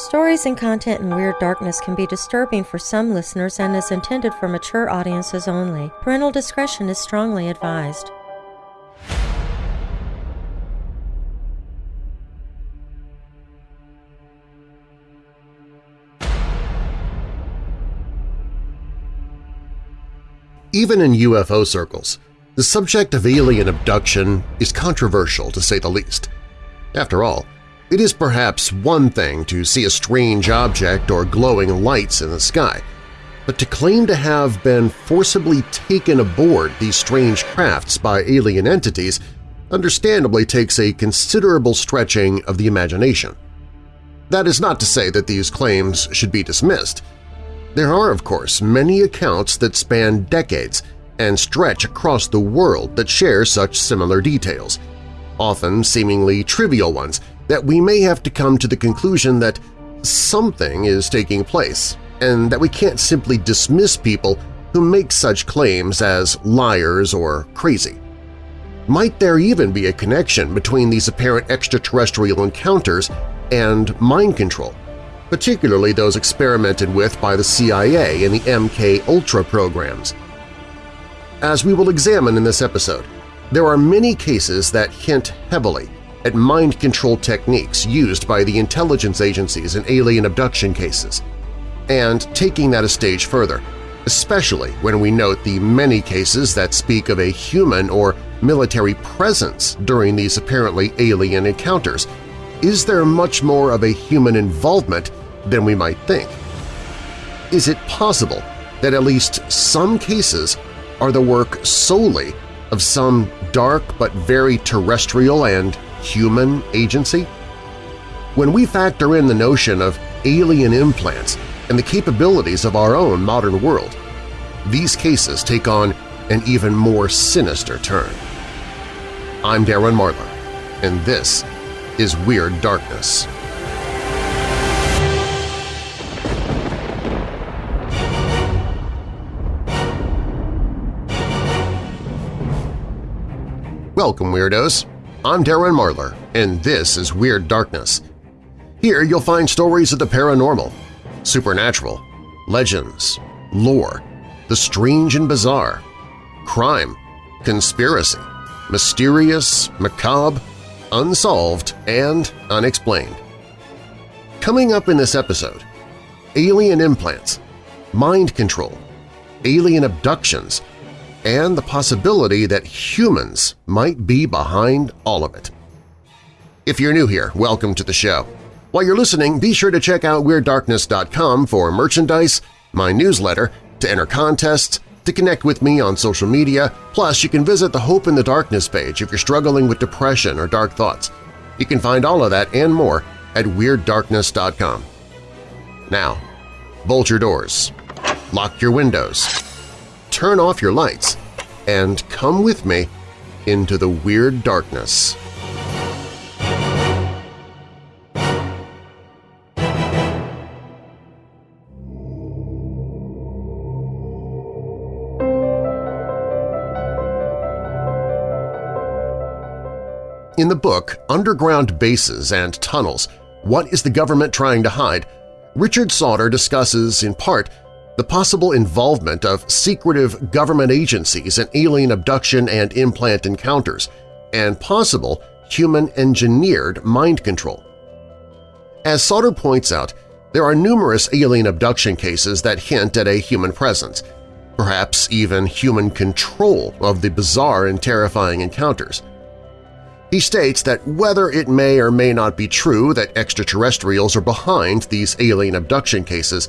Stories and content in Weird Darkness can be disturbing for some listeners and is intended for mature audiences only. Parental discretion is strongly advised. Even in UFO circles, the subject of alien abduction is controversial to say the least. After all, it is perhaps one thing to see a strange object or glowing lights in the sky, but to claim to have been forcibly taken aboard these strange crafts by alien entities understandably takes a considerable stretching of the imagination. That is not to say that these claims should be dismissed. There are, of course, many accounts that span decades and stretch across the world that share such similar details, often seemingly trivial ones that we may have to come to the conclusion that something is taking place and that we can't simply dismiss people who make such claims as liars or crazy. Might there even be a connection between these apparent extraterrestrial encounters and mind control, particularly those experimented with by the CIA in the MK-Ultra programs. As we will examine in this episode, there are many cases that hint heavily at mind control techniques used by the intelligence agencies in alien abduction cases. And taking that a stage further, especially when we note the many cases that speak of a human or military presence during these apparently alien encounters, is there much more of a human involvement than we might think. Is it possible that at least some cases are the work solely of some dark but very terrestrial and human agency? When we factor in the notion of alien implants and the capabilities of our own modern world, these cases take on an even more sinister turn. I'm Darren Marlar, and this is Weird Darkness. Welcome, Weirdos! I'm Darren Marlar, and this is Weird Darkness. Here you'll find stories of the paranormal, supernatural, legends, lore, the strange and bizarre, crime, conspiracy, mysterious, macabre, unsolved, and unexplained. Coming up in this episode, alien implants, mind control, alien abductions, and the possibility that humans might be behind all of it. If you're new here, welcome to the show. While you're listening, be sure to check out WeirdDarkness.com for merchandise, my newsletter, to enter contests, to connect with me on social media, plus you can visit the Hope in the Darkness page if you're struggling with depression or dark thoughts. You can find all of that and more at WeirdDarkness.com. Now, bolt your doors, lock your windows, turn off your lights, and come with me into the Weird Darkness. In the book Underground Bases and Tunnels – What is the Government Trying to Hide?, Richard Sauder discusses, in part, the possible involvement of secretive government agencies in alien abduction and implant encounters, and possible human-engineered mind control. As Sauder points out, there are numerous alien abduction cases that hint at a human presence, perhaps even human control of the bizarre and terrifying encounters. He states that whether it may or may not be true that extraterrestrials are behind these alien abduction cases,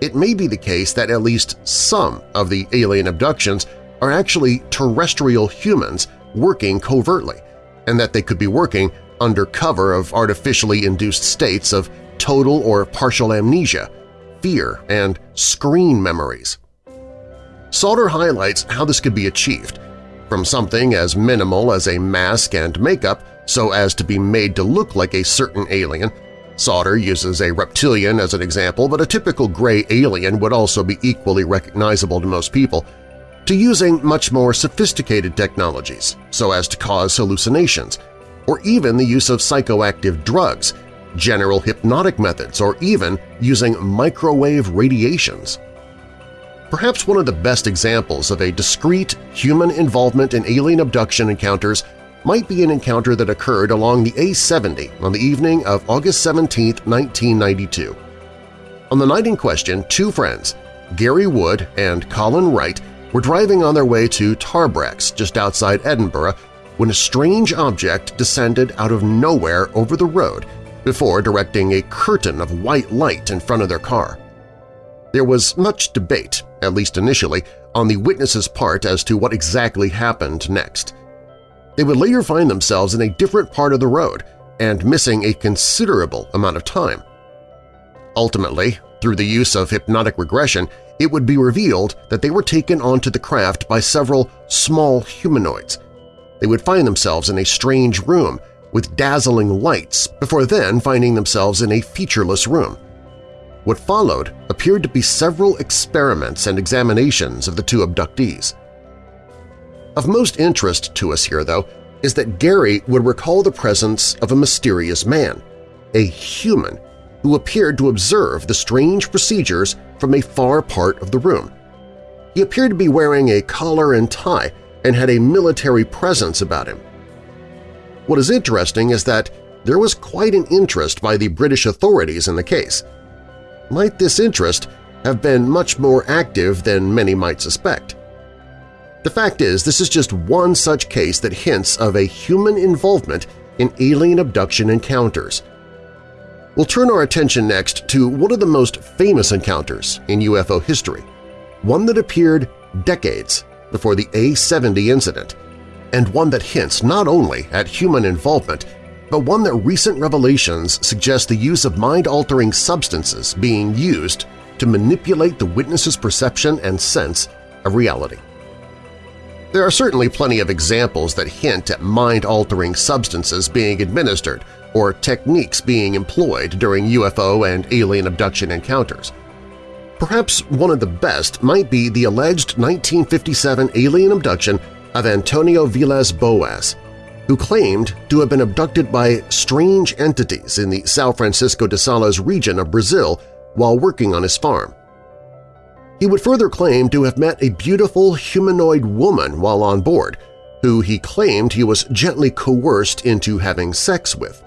it may be the case that at least some of the alien abductions are actually terrestrial humans working covertly, and that they could be working under cover of artificially induced states of total or partial amnesia, fear, and screen memories. Sauder highlights how this could be achieved, from something as minimal as a mask and makeup so as to be made to look like a certain alien. Sauder uses a reptilian as an example, but a typical gray alien would also be equally recognizable to most people, to using much more sophisticated technologies so as to cause hallucinations, or even the use of psychoactive drugs, general hypnotic methods, or even using microwave radiations. Perhaps one of the best examples of a discrete human involvement in alien abduction encounters might be an encounter that occurred along the A-70 on the evening of August 17, 1992. On the night in question, two friends, Gary Wood and Colin Wright, were driving on their way to Tarbrax just outside Edinburgh when a strange object descended out of nowhere over the road before directing a curtain of white light in front of their car. There was much debate, at least initially, on the witness's part as to what exactly happened next. They would later find themselves in a different part of the road and missing a considerable amount of time. Ultimately, through the use of hypnotic regression, it would be revealed that they were taken onto the craft by several small humanoids. They would find themselves in a strange room with dazzling lights before then finding themselves in a featureless room. What followed appeared to be several experiments and examinations of the two abductees. Of most interest to us here, though, is that Gary would recall the presence of a mysterious man, a human, who appeared to observe the strange procedures from a far part of the room. He appeared to be wearing a collar and tie and had a military presence about him. What is interesting is that there was quite an interest by the British authorities in the case. Might this interest have been much more active than many might suspect? The fact is, this is just one such case that hints of a human involvement in alien abduction encounters. We'll turn our attention next to one of the most famous encounters in UFO history, one that appeared decades before the A-70 incident, and one that hints not only at human involvement, but one that recent revelations suggest the use of mind-altering substances being used to manipulate the witness's perception and sense of reality. There are certainly plenty of examples that hint at mind-altering substances being administered or techniques being employed during UFO and alien abduction encounters. Perhaps one of the best might be the alleged 1957 alien abduction of Antonio Vilas Boas, who claimed to have been abducted by strange entities in the São Francisco de Sales region of Brazil while working on his farm. He would further claim to have met a beautiful humanoid woman while on board, who he claimed he was gently coerced into having sex with.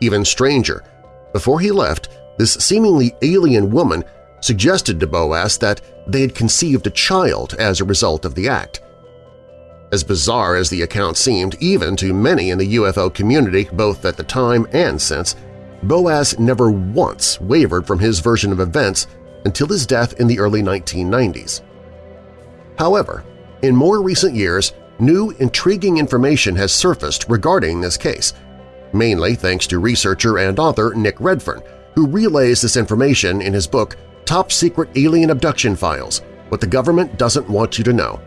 Even stranger, before he left, this seemingly alien woman suggested to Boas that they had conceived a child as a result of the act. As bizarre as the account seemed even to many in the UFO community both at the time and since, Boas never once wavered from his version of events until his death in the early 1990s. However, in more recent years, new intriguing information has surfaced regarding this case, mainly thanks to researcher and author Nick Redfern, who relays this information in his book Top Secret Alien Abduction Files – What the Government Doesn't Want You to Know.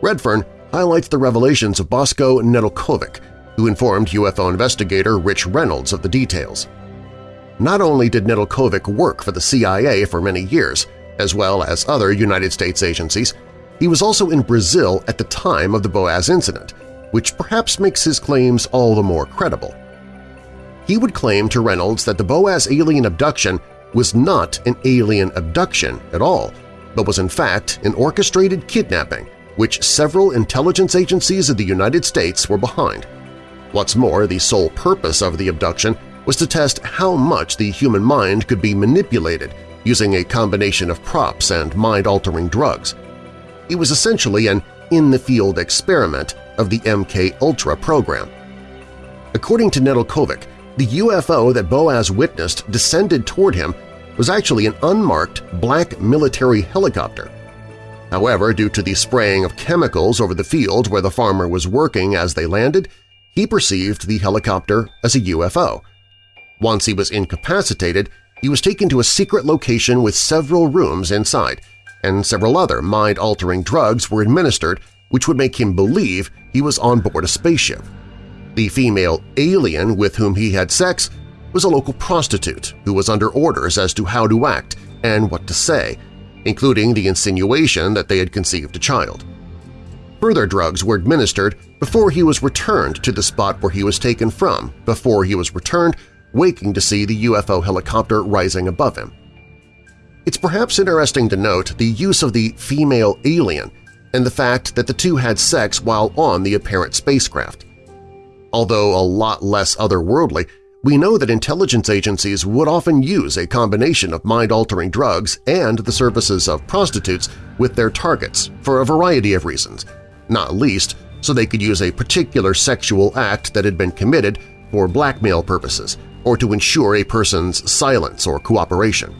Redfern highlights the revelations of Bosko Nedeljkovic, who informed UFO investigator Rich Reynolds of the details. Not only did Nedeljkovic work for the CIA for many years, as well as other United States agencies, he was also in Brazil at the time of the Boas incident, which perhaps makes his claims all the more credible. He would claim to Reynolds that the Boas alien abduction was not an alien abduction at all, but was in fact an orchestrated kidnapping which several intelligence agencies of the United States were behind. What's more, the sole purpose of the abduction was to test how much the human mind could be manipulated using a combination of props and mind-altering drugs. It was essentially an in-the-field experiment of the MK-Ultra program. According to Nedeljkovic, the UFO that Boas witnessed descended toward him was actually an unmarked black military helicopter. However, due to the spraying of chemicals over the field where the farmer was working as they landed, he perceived the helicopter as a UFO – once he was incapacitated, he was taken to a secret location with several rooms inside, and several other mind-altering drugs were administered which would make him believe he was on board a spaceship. The female alien with whom he had sex was a local prostitute who was under orders as to how to act and what to say, including the insinuation that they had conceived a child. Further drugs were administered before he was returned to the spot where he was taken from, before he was returned waking to see the UFO helicopter rising above him. It's perhaps interesting to note the use of the female alien and the fact that the two had sex while on the apparent spacecraft. Although a lot less otherworldly, we know that intelligence agencies would often use a combination of mind-altering drugs and the services of prostitutes with their targets for a variety of reasons, not least so they could use a particular sexual act that had been committed for blackmail purposes or to ensure a person's silence or cooperation.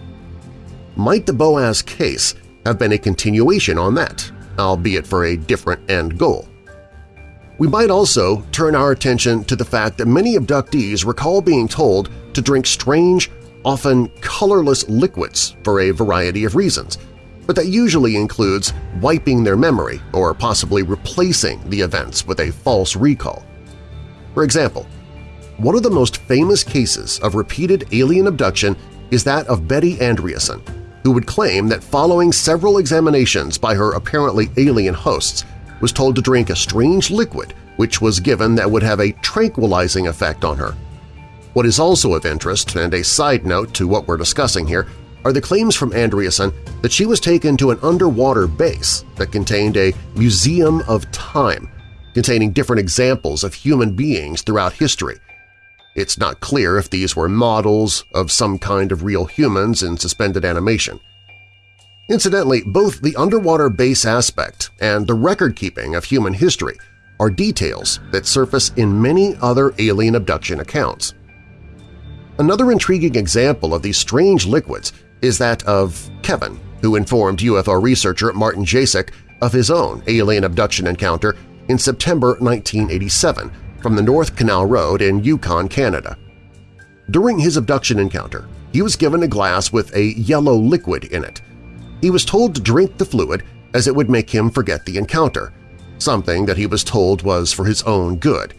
Might the Boas case have been a continuation on that, albeit for a different end goal? We might also turn our attention to the fact that many abductees recall being told to drink strange, often colorless liquids for a variety of reasons, but that usually includes wiping their memory or possibly replacing the events with a false recall. For example, one of the most famous cases of repeated alien abduction is that of Betty Andreasson, who would claim that following several examinations by her apparently alien hosts, was told to drink a strange liquid which was given that would have a tranquilizing effect on her. What is also of interest, and a side note to what we're discussing here, are the claims from Andreasson that she was taken to an underwater base that contained a museum of time, containing different examples of human beings throughout history. It's not clear if these were models of some kind of real humans in suspended animation. Incidentally, both the underwater base aspect and the record-keeping of human history are details that surface in many other alien abduction accounts. Another intriguing example of these strange liquids is that of Kevin, who informed UFO researcher Martin Jasek of his own alien abduction encounter in September 1987 from the North Canol Road in Yukon, Canada. During his abduction encounter, he was given a glass with a yellow liquid in it – he was told to drink the fluid as it would make him forget the encounter, something that he was told was for his own good.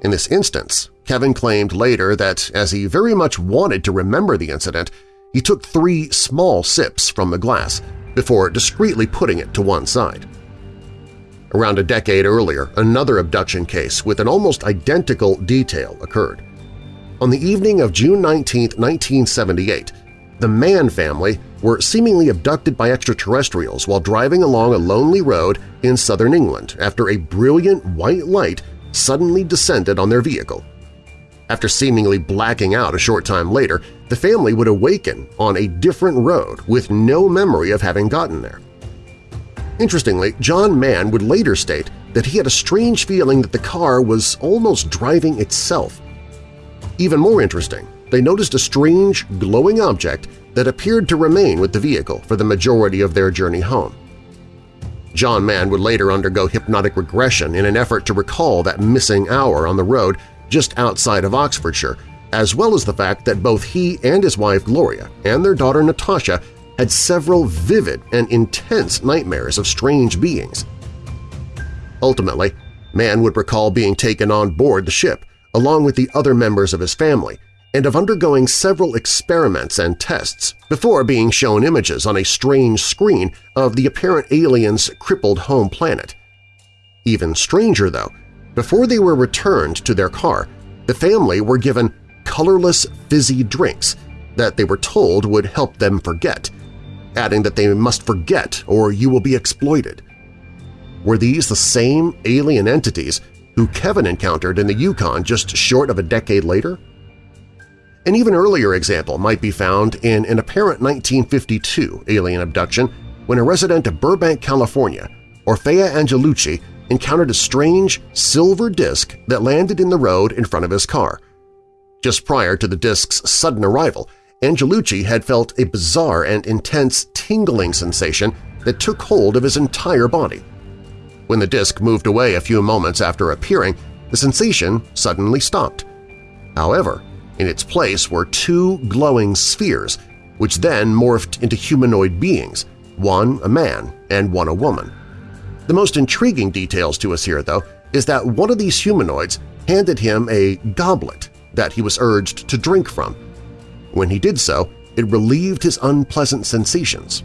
In this instance, Kevin claimed later that as he very much wanted to remember the incident, he took three small sips from the glass before discreetly putting it to one side. Around a decade earlier, another abduction case with an almost identical detail occurred. On the evening of June 19, 1978, the Mann family were seemingly abducted by extraterrestrials while driving along a lonely road in southern England after a brilliant white light suddenly descended on their vehicle. After seemingly blacking out a short time later, the family would awaken on a different road with no memory of having gotten there. Interestingly, John Mann would later state that he had a strange feeling that the car was almost driving itself. Even more interesting, they noticed a strange, glowing object that appeared to remain with the vehicle for the majority of their journey home. John Mann would later undergo hypnotic regression in an effort to recall that missing hour on the road just outside of Oxfordshire, as well as the fact that both he and his wife Gloria and their daughter Natasha had several vivid and intense nightmares of strange beings. Ultimately, Mann would recall being taken on board the ship along with the other members of his family and of undergoing several experiments and tests before being shown images on a strange screen of the apparent alien's crippled home planet. Even stranger, though, before they were returned to their car, the family were given colorless fizzy drinks that they were told would help them forget, adding that they must forget or you will be exploited. Were these the same alien entities who Kevin encountered in the Yukon just short of a decade later? An even earlier example might be found in an apparent 1952 alien abduction when a resident of Burbank, California, Orfeo Angelucci, encountered a strange silver disc that landed in the road in front of his car. Just prior to the disc's sudden arrival, Angelucci had felt a bizarre and intense tingling sensation that took hold of his entire body. When the disc moved away a few moments after appearing, the sensation suddenly stopped. However, in its place were two glowing spheres, which then morphed into humanoid beings, one a man and one a woman. The most intriguing details to us here, though, is that one of these humanoids handed him a goblet that he was urged to drink from. When he did so, it relieved his unpleasant sensations.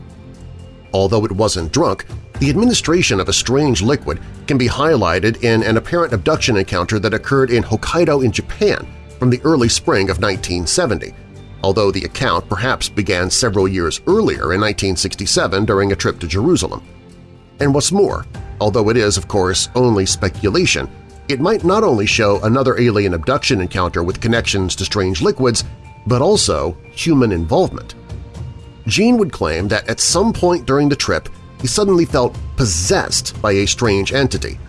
Although it wasn't drunk, the administration of a strange liquid can be highlighted in an apparent abduction encounter that occurred in Hokkaido in Japan from the early spring of 1970, although the account perhaps began several years earlier in 1967 during a trip to Jerusalem. And what's more, although it is, of course, only speculation, it might not only show another alien abduction encounter with connections to strange liquids, but also human involvement. Gene would claim that at some point during the trip he suddenly felt possessed by a strange entity,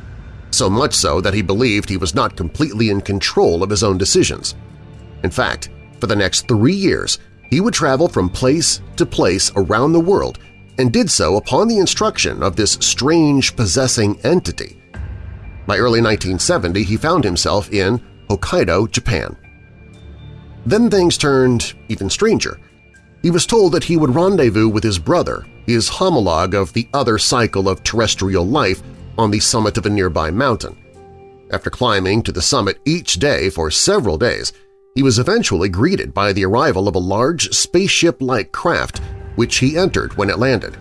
so much so that he believed he was not completely in control of his own decisions. In fact, for the next three years, he would travel from place to place around the world and did so upon the instruction of this strange possessing entity. By early 1970, he found himself in Hokkaido, Japan. Then things turned even stranger. He was told that he would rendezvous with his brother, his homologue of the other cycle of terrestrial life, on the summit of a nearby mountain. After climbing to the summit each day for several days, he was eventually greeted by the arrival of a large spaceship-like craft which he entered when it landed.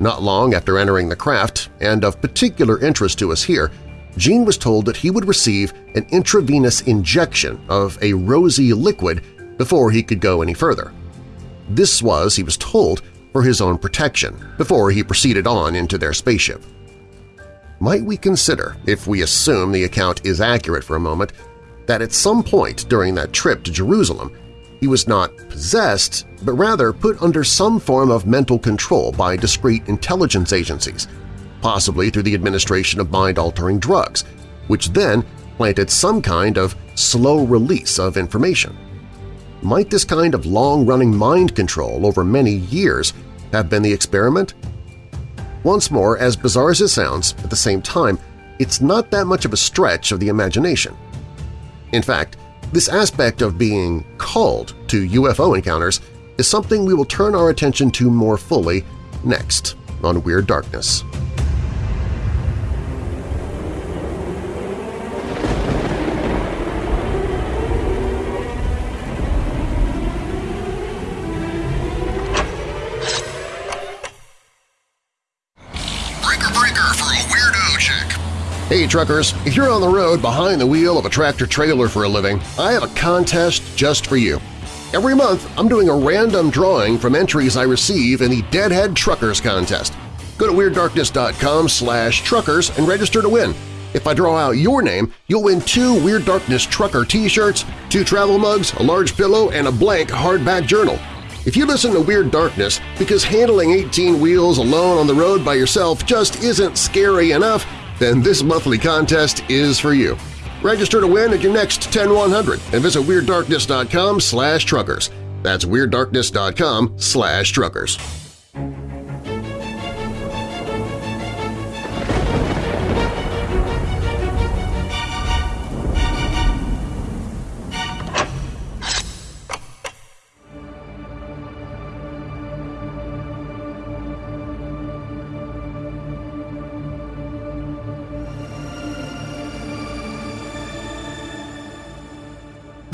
Not long after entering the craft, and of particular interest to us here, Gene was told that he would receive an intravenous injection of a rosy liquid before he could go any further. This was, he was told, for his own protection before he proceeded on into their spaceship. Might we consider, if we assume the account is accurate for a moment, that at some point during that trip to Jerusalem he was not possessed, but rather put under some form of mental control by discrete intelligence agencies, possibly through the administration of mind-altering drugs, which then planted some kind of slow release of information. Might this kind of long-running mind control over many years have been the experiment? Once more, as bizarre as it sounds, at the same time, it's not that much of a stretch of the imagination. In fact, this aspect of being called to UFO encounters is something we will turn our attention to more fully next on Weird Darkness. Hey truckers, if you're on the road behind the wheel of a tractor-trailer for a living, I have a contest just for you. Every month, I'm doing a random drawing from entries I receive in the Deadhead Truckers Contest. Go to WeirdDarkness.com slash truckers and register to win. If I draw out your name, you'll win two Weird Darkness Trucker t-shirts, two travel mugs, a large pillow, and a blank hardback journal. If you listen to Weird Darkness because handling 18 wheels alone on the road by yourself just isn't scary enough, then this monthly contest is for you. Register to win at your next 10100 and visit WeirdDarkness.com slash truckers. That's WeirdDarkness.com slash truckers.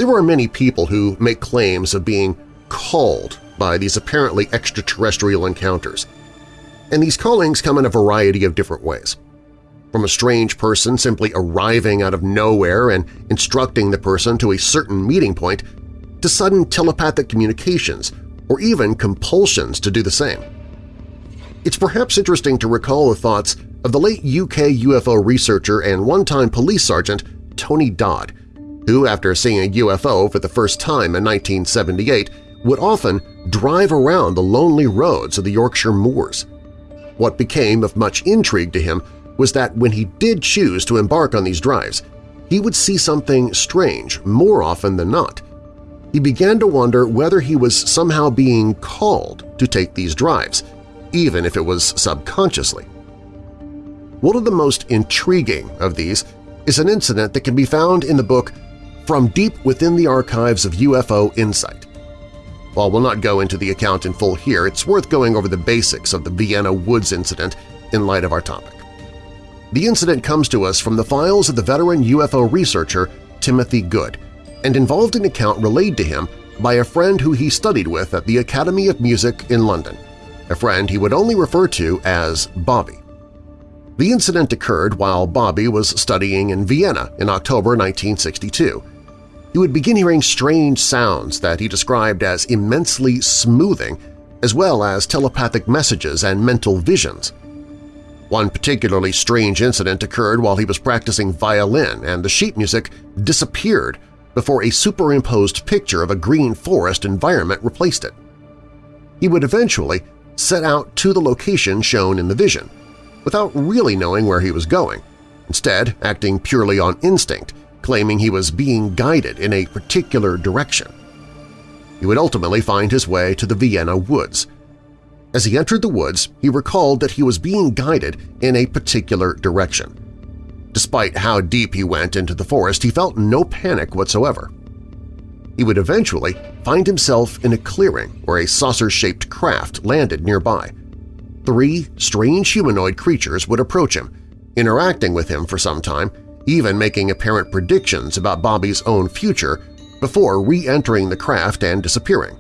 There are many people who make claims of being called by these apparently extraterrestrial encounters. And these callings come in a variety of different ways. From a strange person simply arriving out of nowhere and instructing the person to a certain meeting point, to sudden telepathic communications or even compulsions to do the same. It's perhaps interesting to recall the thoughts of the late UK UFO researcher and one-time police sergeant Tony Dodd, who, after seeing a UFO for the first time in 1978, would often drive around the lonely roads of the Yorkshire moors. What became of much intrigue to him was that when he did choose to embark on these drives, he would see something strange more often than not. He began to wonder whether he was somehow being called to take these drives, even if it was subconsciously. One of the most intriguing of these is an incident that can be found in the book from deep within the archives of UFO Insight. While we'll not go into the account in full here, it's worth going over the basics of the Vienna Woods incident in light of our topic. The incident comes to us from the files of the veteran UFO researcher Timothy Good and involved an account relayed to him by a friend who he studied with at the Academy of Music in London, a friend he would only refer to as Bobby. The incident occurred while Bobby was studying in Vienna in October 1962, he would begin hearing strange sounds that he described as immensely smoothing, as well as telepathic messages and mental visions. One particularly strange incident occurred while he was practicing violin and the sheet music disappeared before a superimposed picture of a green forest environment replaced it. He would eventually set out to the location shown in the vision, without really knowing where he was going, instead acting purely on instinct, claiming he was being guided in a particular direction. He would ultimately find his way to the Vienna woods – as he entered the woods, he recalled that he was being guided in a particular direction. Despite how deep he went into the forest, he felt no panic whatsoever. He would eventually find himself in a clearing where a saucer-shaped craft landed nearby. Three strange humanoid creatures would approach him, interacting with him for some time, even making apparent predictions about Bobby's own future before re-entering the craft and disappearing.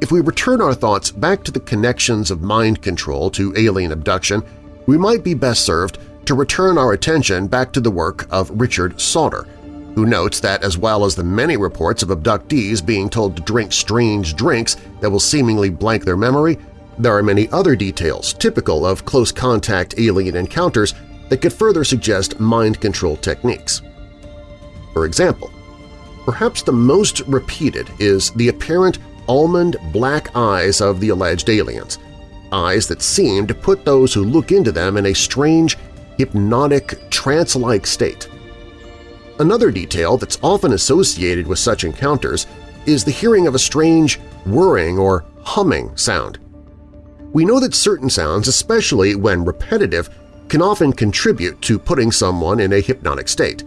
If we return our thoughts back to the connections of mind control to alien abduction, we might be best served to return our attention back to the work of Richard Sauder, who notes that as well as the many reports of abductees being told to drink strange drinks that will seemingly blank their memory, there are many other details typical of close-contact alien encounters that could further suggest mind control techniques. For example, perhaps the most repeated is the apparent almond black eyes of the alleged aliens, eyes that seem to put those who look into them in a strange, hypnotic, trance-like state. Another detail that's often associated with such encounters is the hearing of a strange whirring or humming sound. We know that certain sounds, especially when repetitive, can often contribute to putting someone in a hypnotic state.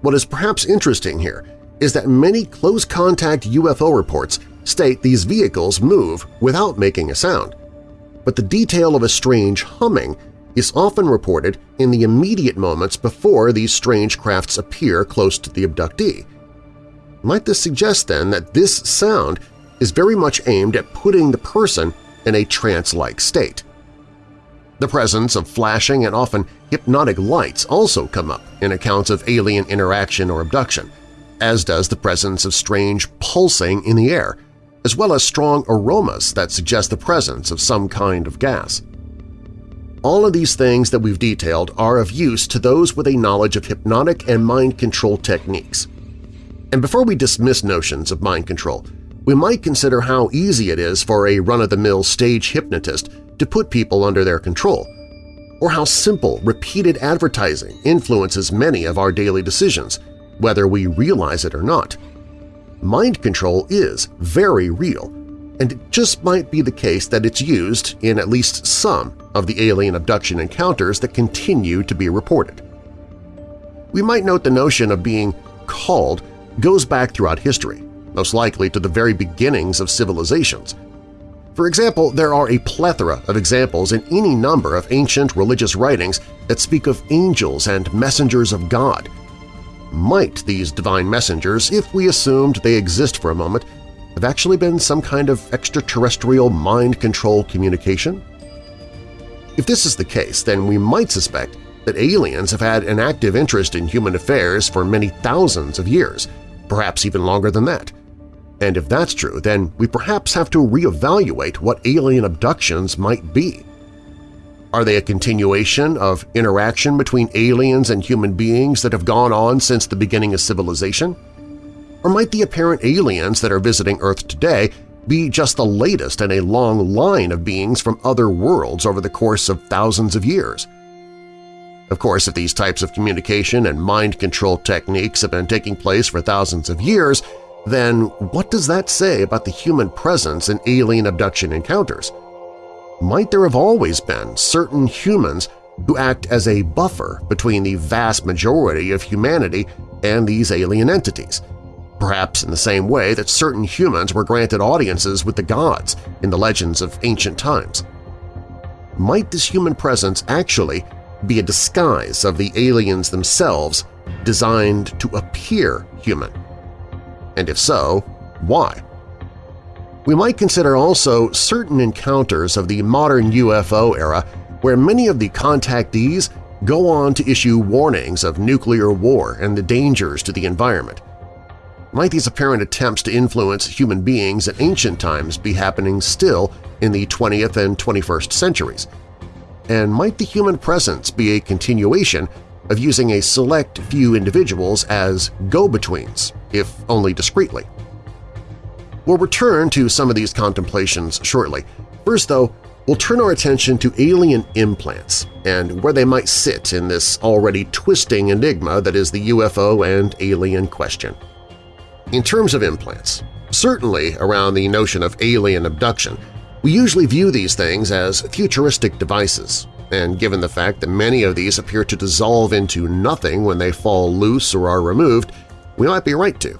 What is perhaps interesting here is that many close-contact UFO reports state these vehicles move without making a sound, but the detail of a strange humming is often reported in the immediate moments before these strange crafts appear close to the abductee. Might this suggest then that this sound is very much aimed at putting the person in a trance-like state? The presence of flashing and often hypnotic lights also come up in accounts of alien interaction or abduction, as does the presence of strange pulsing in the air, as well as strong aromas that suggest the presence of some kind of gas. All of these things that we've detailed are of use to those with a knowledge of hypnotic and mind control techniques. And before we dismiss notions of mind control, we might consider how easy it is for a run-of-the-mill stage hypnotist to put people under their control, or how simple, repeated advertising influences many of our daily decisions, whether we realize it or not mind control is very real, and it just might be the case that it's used in at least some of the alien abduction encounters that continue to be reported. We might note the notion of being called goes back throughout history, most likely to the very beginnings of civilizations. For example, there are a plethora of examples in any number of ancient religious writings that speak of angels and messengers of God – might these divine messengers, if we assumed they exist for a moment, have actually been some kind of extraterrestrial mind control communication? If this is the case, then we might suspect that aliens have had an active interest in human affairs for many thousands of years, perhaps even longer than that. And if that's true, then we perhaps have to reevaluate what alien abductions might be. Are they a continuation of interaction between aliens and human beings that have gone on since the beginning of civilization? Or might the apparent aliens that are visiting Earth today be just the latest in a long line of beings from other worlds over the course of thousands of years? Of course, if these types of communication and mind control techniques have been taking place for thousands of years, then what does that say about the human presence in alien abduction encounters? might there have always been certain humans who act as a buffer between the vast majority of humanity and these alien entities, perhaps in the same way that certain humans were granted audiences with the gods in the legends of ancient times. Might this human presence actually be a disguise of the aliens themselves designed to appear human? And if so, why? We might consider also certain encounters of the modern UFO era where many of the contactees go on to issue warnings of nuclear war and the dangers to the environment, Might these apparent attempts to influence human beings in ancient times be happening still in the 20th and 21st centuries? And might the human presence be a continuation of using a select few individuals as go-betweens, if only discreetly? We'll return to some of these contemplations shortly. First, though, we'll turn our attention to alien implants and where they might sit in this already twisting enigma that is the UFO and alien question. In terms of implants, certainly around the notion of alien abduction, we usually view these things as futuristic devices, and given the fact that many of these appear to dissolve into nothing when they fall loose or are removed, we might be right to.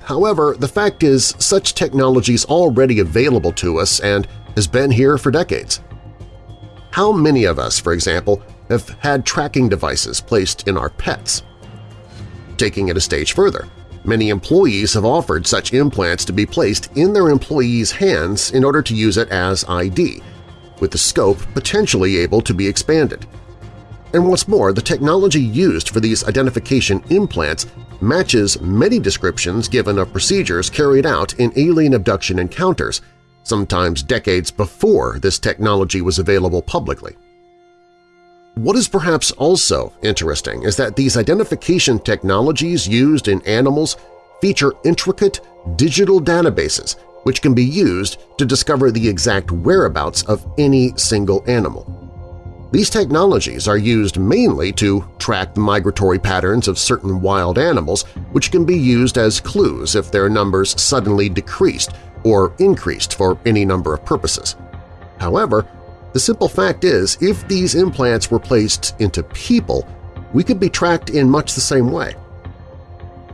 However, the fact is such technology is already available to us and has been here for decades. How many of us, for example, have had tracking devices placed in our pets? Taking it a stage further, many employees have offered such implants to be placed in their employees' hands in order to use it as ID, with the scope potentially able to be expanded. And what's more, the technology used for these identification implants matches many descriptions given of procedures carried out in alien abduction encounters, sometimes decades before this technology was available publicly. What is perhaps also interesting is that these identification technologies used in animals feature intricate digital databases which can be used to discover the exact whereabouts of any single animal. These technologies are used mainly to track the migratory patterns of certain wild animals, which can be used as clues if their numbers suddenly decreased or increased for any number of purposes. However, the simple fact is, if these implants were placed into people, we could be tracked in much the same way.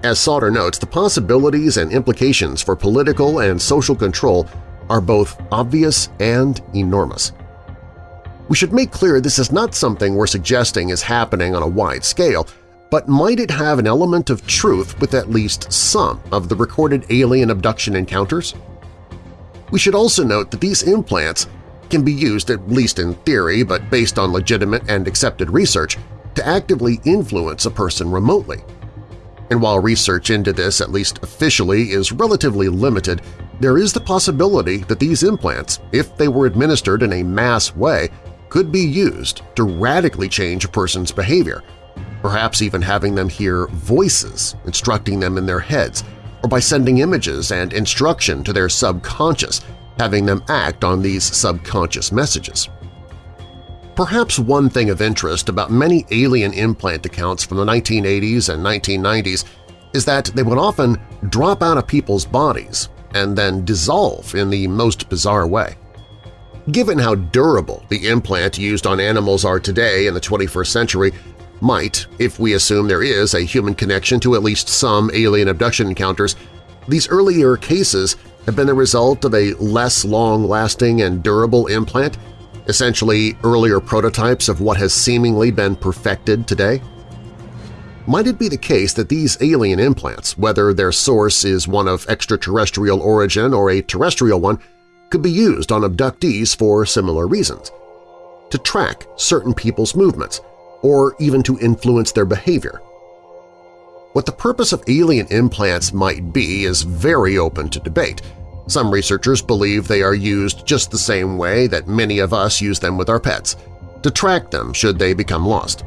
As Sauder notes, the possibilities and implications for political and social control are both obvious and enormous. We should make clear this is not something we're suggesting is happening on a wide scale, but might it have an element of truth with at least some of the recorded alien abduction encounters? We should also note that these implants can be used, at least in theory but based on legitimate and accepted research, to actively influence a person remotely. And while research into this, at least officially, is relatively limited, there is the possibility that these implants, if they were administered in a mass way, could be used to radically change a person's behavior, perhaps even having them hear voices instructing them in their heads, or by sending images and instruction to their subconscious, having them act on these subconscious messages. Perhaps one thing of interest about many alien implant accounts from the 1980s and 1990s is that they would often drop out of people's bodies and then dissolve in the most bizarre way. Given how durable the implant used on animals are today in the 21st century, might, if we assume there is a human connection to at least some alien abduction encounters, these earlier cases have been the result of a less long-lasting and durable implant, essentially earlier prototypes of what has seemingly been perfected today? Might it be the case that these alien implants, whether their source is one of extraterrestrial origin or a terrestrial one, could be used on abductees for similar reasons – to track certain people's movements, or even to influence their behavior. What the purpose of alien implants might be is very open to debate. Some researchers believe they are used just the same way that many of us use them with our pets, to track them should they become lost.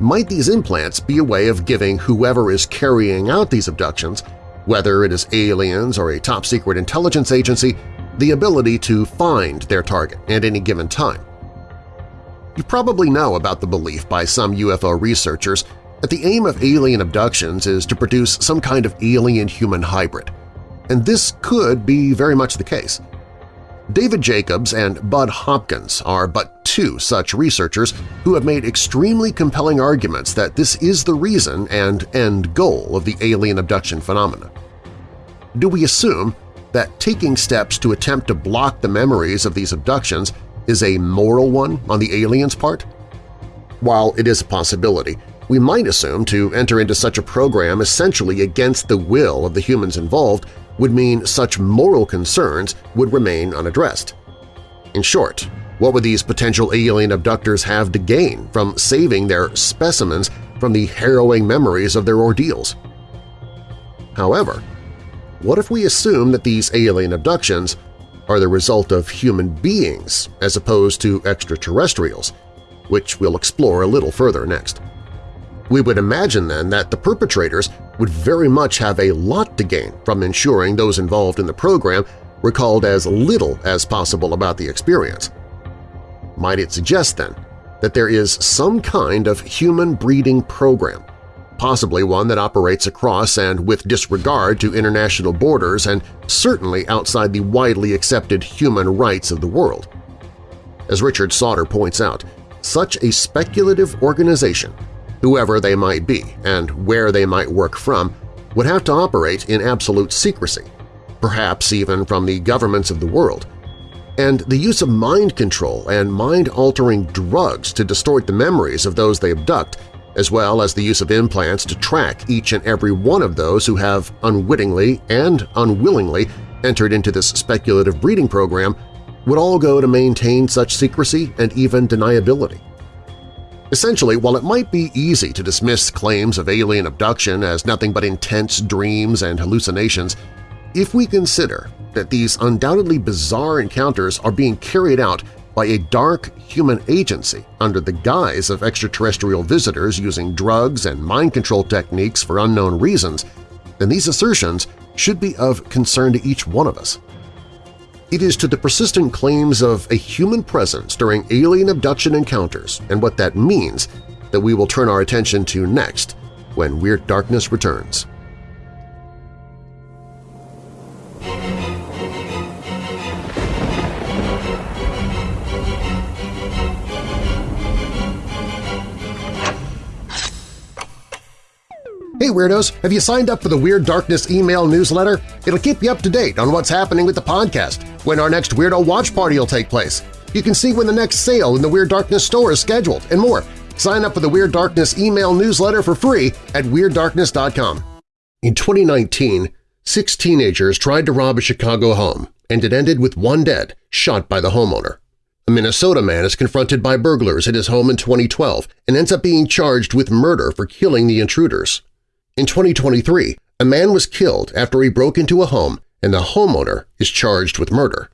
Might these implants be a way of giving whoever is carrying out these abductions, whether it is aliens or a top-secret intelligence agency, the ability to find their target at any given time. You probably know about the belief by some UFO researchers that the aim of alien abductions is to produce some kind of alien-human hybrid, and this could be very much the case. David Jacobs and Bud Hopkins are but two such researchers who have made extremely compelling arguments that this is the reason and end goal of the alien abduction phenomena. Do we assume that taking steps to attempt to block the memories of these abductions is a moral one on the aliens' part? While it is a possibility, we might assume to enter into such a program essentially against the will of the humans involved would mean such moral concerns would remain unaddressed. In short, what would these potential alien abductors have to gain from saving their specimens from the harrowing memories of their ordeals? However, what if we assume that these alien abductions are the result of human beings as opposed to extraterrestrials, which we'll explore a little further next. We would imagine then that the perpetrators would very much have a lot to gain from ensuring those involved in the program recalled as little as possible about the experience. Might it suggest, then, that there is some kind of human breeding program possibly one that operates across and with disregard to international borders and certainly outside the widely accepted human rights of the world. As Richard Sauder points out, such a speculative organization, whoever they might be and where they might work from, would have to operate in absolute secrecy, perhaps even from the governments of the world, and the use of mind control and mind-altering drugs to distort the memories of those they abduct as well as the use of implants to track each and every one of those who have unwittingly and unwillingly entered into this speculative breeding program would all go to maintain such secrecy and even deniability. Essentially, while it might be easy to dismiss claims of alien abduction as nothing but intense dreams and hallucinations, if we consider that these undoubtedly bizarre encounters are being carried out by a dark human agency under the guise of extraterrestrial visitors using drugs and mind control techniques for unknown reasons, then these assertions should be of concern to each one of us. It is to the persistent claims of a human presence during alien abduction encounters and what that means that we will turn our attention to next when Weird Darkness returns. Hey Weirdos! Have you signed up for the Weird Darkness email newsletter? It'll keep you up to date on what's happening with the podcast, when our next Weirdo Watch Party will take place. You can see when the next sale in the Weird Darkness store is scheduled, and more. Sign up for the Weird Darkness email newsletter for free at WeirdDarkness.com. In 2019, six teenagers tried to rob a Chicago home, and it ended with one dead, shot by the homeowner. A Minnesota man is confronted by burglars at his home in 2012 and ends up being charged with murder for killing the intruders. In 2023, a man was killed after he broke into a home and the homeowner is charged with murder.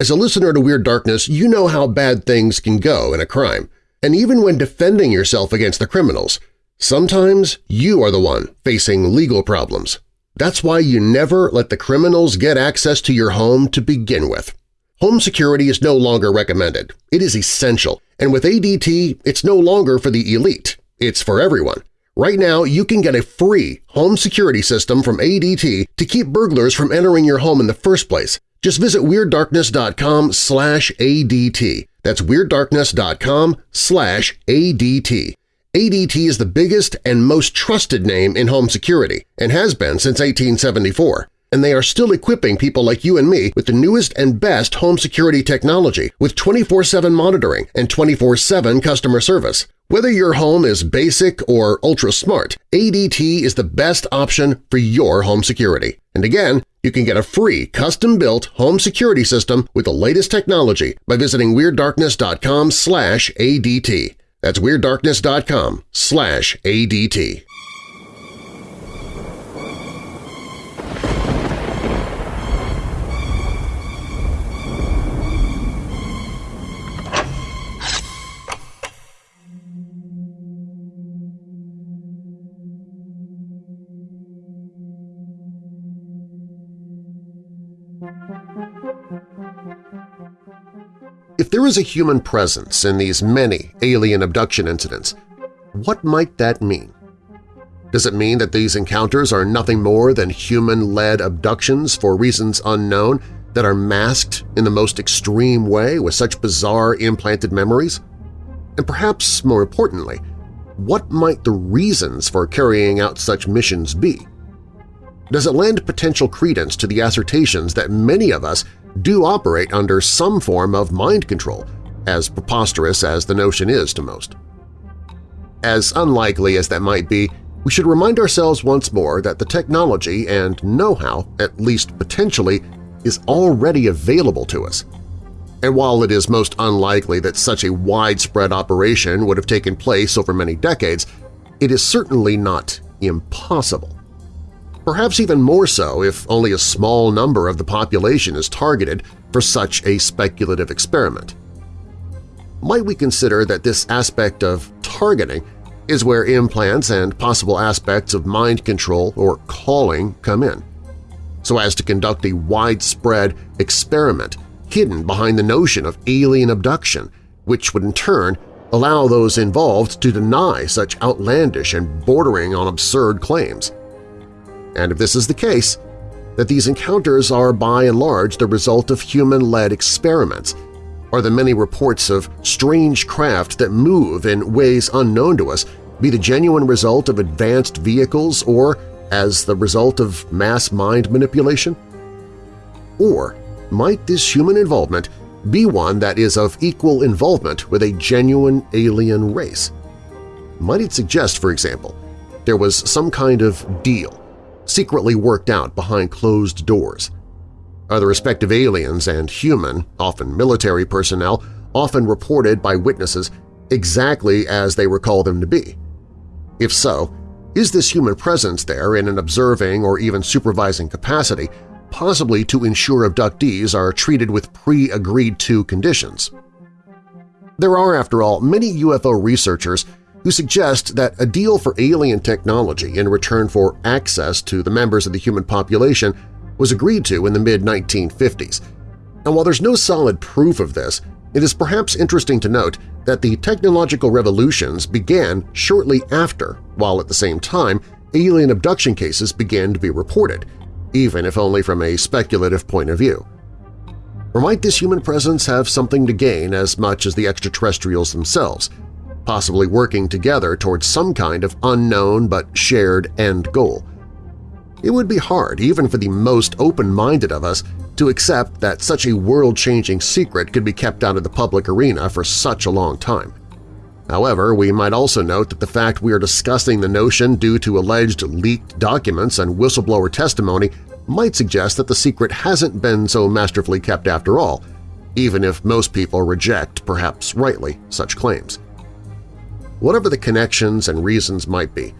As a listener to Weird Darkness, you know how bad things can go in a crime, and even when defending yourself against the criminals, sometimes you are the one facing legal problems. That's why you never let the criminals get access to your home to begin with. Home security is no longer recommended. It is essential, and with ADT, it's no longer for the elite. It's for everyone. Right now, you can get a free home security system from ADT to keep burglars from entering your home in the first place. Just visit WeirdDarkness.com slash ADT. That's WeirdDarkness.com slash ADT. ADT is the biggest and most trusted name in home security and has been since 1874 and they are still equipping people like you and me with the newest and best home security technology with 24-7 monitoring and 24-7 customer service. Whether your home is basic or ultra-smart, ADT is the best option for your home security. And again, you can get a free custom-built home security system with the latest technology by visiting WeirdDarkness.com ADT. That's WeirdDarkness.com ADT. If there is a human presence in these many alien abduction incidents, what might that mean? Does it mean that these encounters are nothing more than human-led abductions for reasons unknown that are masked in the most extreme way with such bizarre implanted memories? And perhaps more importantly, what might the reasons for carrying out such missions be? Does it lend potential credence to the assertions that many of us do operate under some form of mind control, as preposterous as the notion is to most. As unlikely as that might be, we should remind ourselves once more that the technology and know-how, at least potentially, is already available to us. And while it is most unlikely that such a widespread operation would have taken place over many decades, it is certainly not impossible. Perhaps even more so if only a small number of the population is targeted for such a speculative experiment. Might we consider that this aspect of targeting is where implants and possible aspects of mind control or calling come in, so as to conduct a widespread experiment hidden behind the notion of alien abduction, which would in turn allow those involved to deny such outlandish and bordering on absurd claims. And if this is the case, that these encounters are by and large the result of human-led experiments, or the many reports of strange craft that move in ways unknown to us be the genuine result of advanced vehicles or as the result of mass mind manipulation? Or might this human involvement be one that is of equal involvement with a genuine alien race? Might it suggest, for example, there was some kind of deal, secretly worked out behind closed doors? Are the respective aliens and human, often military personnel, often reported by witnesses exactly as they recall them to be? If so, is this human presence there in an observing or even supervising capacity possibly to ensure abductees are treated with pre-agreed-to conditions. There are, after all, many UFO researchers who suggest that a deal for alien technology in return for access to the members of the human population was agreed to in the mid-1950s. And while there's no solid proof of this, it is perhaps interesting to note that the technological revolutions began shortly after, while at the same time alien abduction cases began to be reported – even if only from a speculative point of view. Or might this human presence have something to gain as much as the extraterrestrials themselves, possibly working together towards some kind of unknown but shared end goal? It would be hard, even for the most open-minded of us, to accept that such a world-changing secret could be kept out of the public arena for such a long time. However, we might also note that the fact we are discussing the notion due to alleged leaked documents and whistleblower testimony might suggest that the secret hasn't been so masterfully kept after all, even if most people reject, perhaps rightly, such claims. Whatever the connections and reasons might be,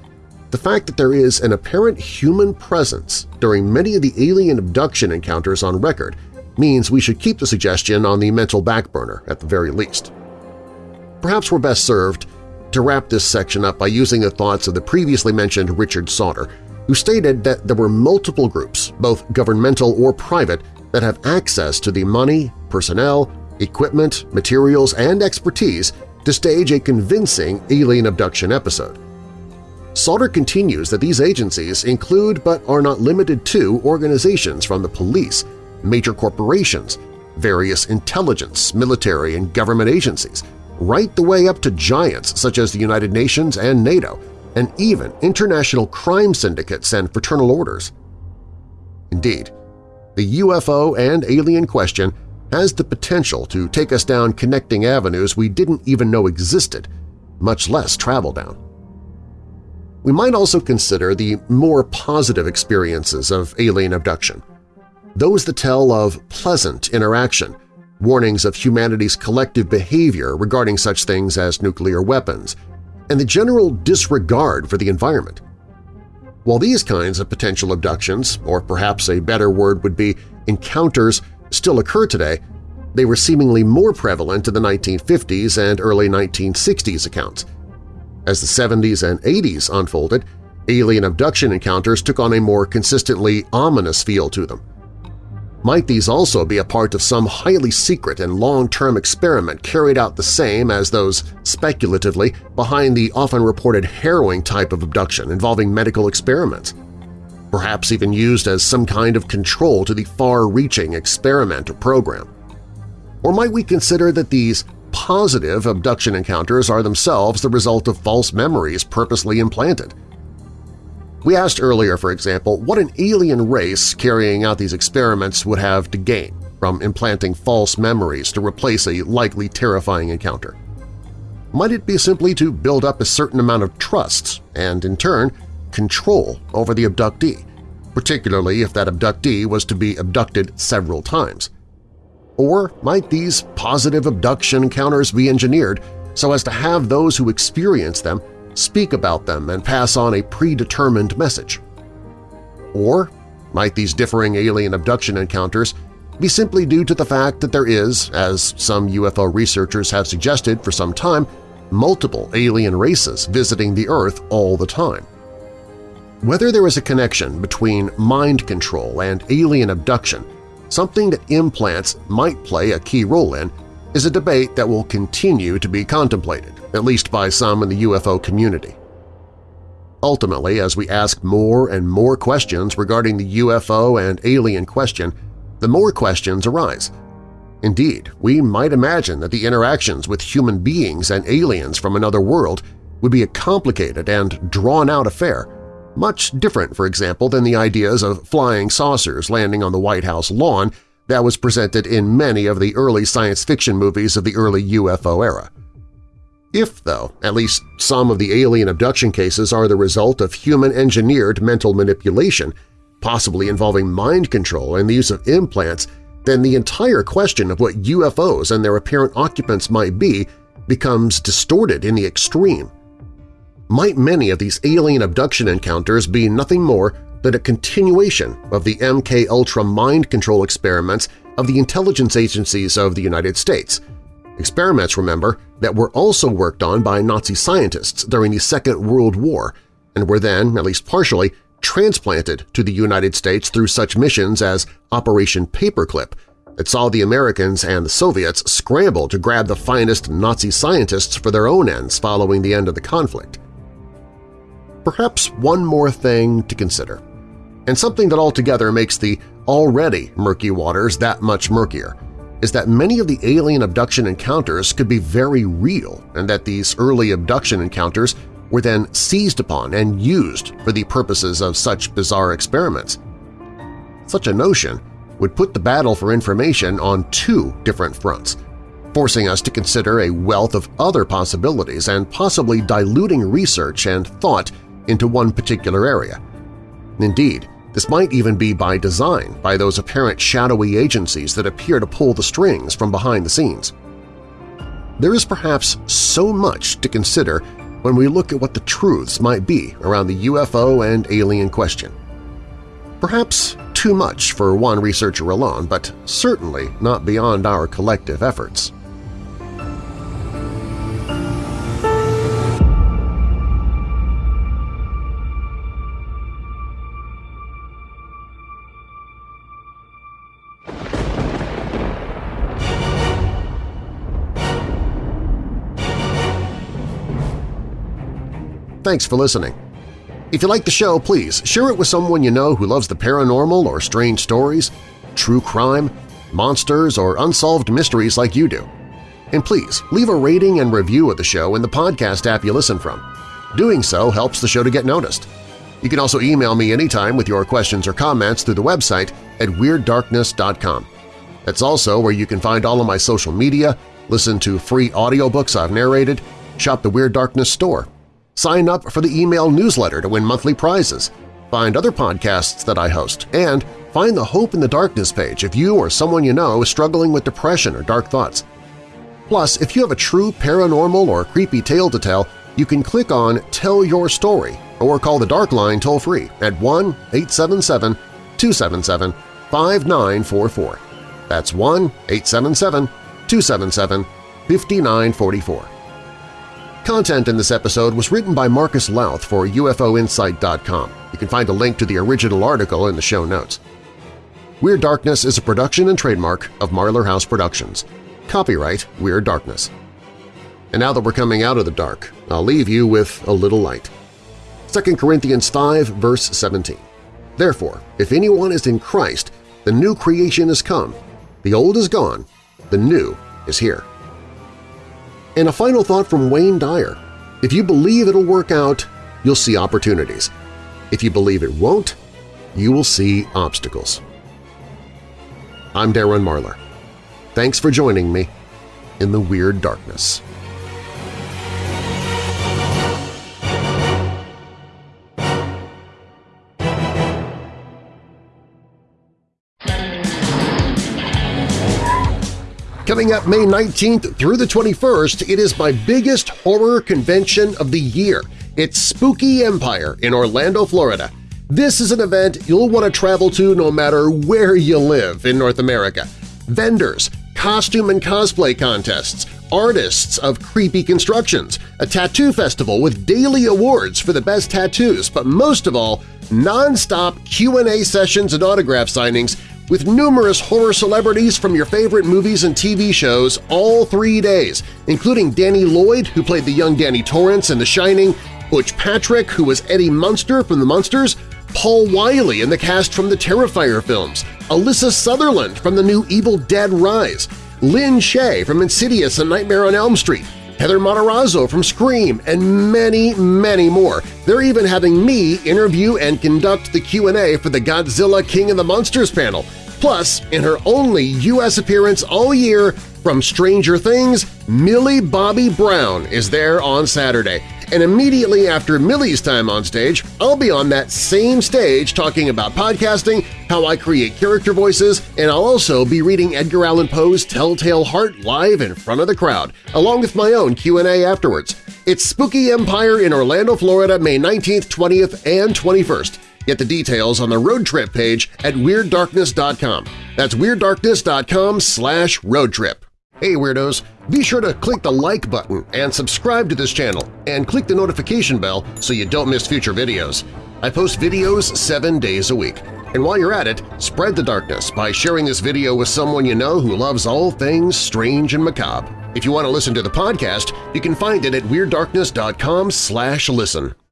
the fact that there is an apparent human presence during many of the alien abduction encounters on record means we should keep the suggestion on the mental back burner at the very least. Perhaps we're best served to wrap this section up by using the thoughts of the previously mentioned Richard Sauder, who stated that there were multiple groups, both governmental or private, that have access to the money, personnel, equipment, materials, and expertise to stage a convincing alien abduction episode. Sauder continues that these agencies include but are not limited to organizations from the police, major corporations, various intelligence, military, and government agencies, right the way up to giants such as the United Nations and NATO, and even international crime syndicates and fraternal orders. Indeed, the UFO and alien question has the potential to take us down connecting avenues we didn't even know existed, much less travel down. We might also consider the more positive experiences of alien abduction, those that tell of pleasant interaction warnings of humanity's collective behavior regarding such things as nuclear weapons, and the general disregard for the environment. While these kinds of potential abductions, or perhaps a better word would be encounters, still occur today, they were seemingly more prevalent in the 1950s and early 1960s accounts. As the 70s and 80s unfolded, alien abduction encounters took on a more consistently ominous feel to them. Might these also be a part of some highly secret and long-term experiment carried out the same as those speculatively behind the often reported harrowing type of abduction involving medical experiments? Perhaps even used as some kind of control to the far-reaching experiment or program? Or might we consider that these positive abduction encounters are themselves the result of false memories purposely implanted? We asked earlier, for example, what an alien race carrying out these experiments would have to gain from implanting false memories to replace a likely terrifying encounter. Might it be simply to build up a certain amount of trust and, in turn, control over the abductee, particularly if that abductee was to be abducted several times? Or might these positive abduction encounters be engineered so as to have those who experience them speak about them and pass on a predetermined message. Or might these differing alien abduction encounters be simply due to the fact that there is, as some UFO researchers have suggested for some time, multiple alien races visiting the Earth all the time. Whether there is a connection between mind control and alien abduction, something that implants might play a key role in, is a debate that will continue to be contemplated, at least by some in the UFO community. Ultimately, as we ask more and more questions regarding the UFO and alien question, the more questions arise. Indeed, we might imagine that the interactions with human beings and aliens from another world would be a complicated and drawn-out affair, much different, for example, than the ideas of flying saucers landing on the White House lawn that was presented in many of the early science fiction movies of the early UFO era. If, though, at least some of the alien abduction cases are the result of human-engineered mental manipulation, possibly involving mind control and the use of implants, then the entire question of what UFOs and their apparent occupants might be becomes distorted in the extreme. Might many of these alien abduction encounters be nothing more than a continuation of the MK-Ultra mind control experiments of the intelligence agencies of the United States. Experiments, remember, that were also worked on by Nazi scientists during the Second World War and were then, at least partially, transplanted to the United States through such missions as Operation Paperclip that saw the Americans and the Soviets scramble to grab the finest Nazi scientists for their own ends following the end of the conflict. Perhaps one more thing to consider, and something that altogether makes the already murky waters that much murkier, is that many of the alien abduction encounters could be very real and that these early abduction encounters were then seized upon and used for the purposes of such bizarre experiments. Such a notion would put the battle for information on two different fronts, forcing us to consider a wealth of other possibilities and possibly diluting research and thought into one particular area. Indeed, this might even be by design by those apparent shadowy agencies that appear to pull the strings from behind the scenes. There is perhaps so much to consider when we look at what the truths might be around the UFO and alien question. Perhaps too much for one researcher alone, but certainly not beyond our collective efforts. Thanks for listening. If you like the show, please share it with someone you know who loves the paranormal or strange stories, true crime, monsters, or unsolved mysteries like you do. And please leave a rating and review of the show in the podcast app you listen from. Doing so helps the show to get noticed. You can also email me anytime with your questions or comments through the website at WeirdDarkness.com. That's also where you can find all of my social media, listen to free audiobooks I've narrated, shop the Weird Darkness store, Sign up for the email newsletter to win monthly prizes, find other podcasts that I host, and find the Hope in the Darkness page if you or someone you know is struggling with depression or dark thoughts. Plus, if you have a true paranormal or creepy tale to tell, you can click on Tell Your Story or call the Dark Line toll-free at 1-877-277-5944. That's 1-877-277-5944. Content in this episode was written by Marcus Lowth for UFOinsight.com. You can find a link to the original article in the show notes. Weird Darkness is a production and trademark of Marlar House Productions. Copyright Weird Darkness. And now that we're coming out of the dark, I'll leave you with a little light. 2 Corinthians 5, verse 17. Therefore, if anyone is in Christ, the new creation has come. The old is gone, the new is here. And a final thought from Wayne Dyer. If you believe it'll work out, you'll see opportunities. If you believe it won't, you will see obstacles. I'm Darren Marlar. Thanks for joining me in the Weird Darkness. Coming up May 19th through the 21st, it is my biggest horror convention of the year. It's Spooky Empire in Orlando, Florida. This is an event you'll want to travel to no matter where you live in North America. Vendors, costume and cosplay contests, artists of creepy constructions, a tattoo festival with daily awards for the best tattoos, but most of all, non-stop Q&A sessions and autograph signings with numerous horror celebrities from your favorite movies and TV shows all three days, including Danny Lloyd, who played the young Danny Torrance in The Shining, Butch Patrick, who was Eddie Munster from The Munsters, Paul Wiley in the cast from the Terrifier films, Alyssa Sutherland from the new Evil Dead Rise, Lin Shaye from Insidious and Nightmare on Elm Street, Heather Matarazzo from Scream, and many, many more. They're even having me interview and conduct the Q&A for the Godzilla King of the Monsters panel. Plus, in her only U.S. appearance all year from Stranger Things, Millie Bobby Brown is there on Saturday. And immediately after Millie's time on stage, I'll be on that same stage talking about podcasting, how I create character voices, and I'll also be reading Edgar Allan Poe's Telltale Heart live in front of the crowd, along with my own Q&A afterwards. It's Spooky Empire in Orlando, Florida, May 19th, 20th, and 21st. Get the details on the road trip page at WeirdDarkness.com. That's WeirdDarkness.com slash roadtrip. Hey Weirdos! Be sure to click the like button and subscribe to this channel, and click the notification bell so you don't miss future videos. I post videos seven days a week. And while you're at it, spread the darkness by sharing this video with someone you know who loves all things strange and macabre. If you want to listen to the podcast, you can find it at WeirdDarkness.com listen.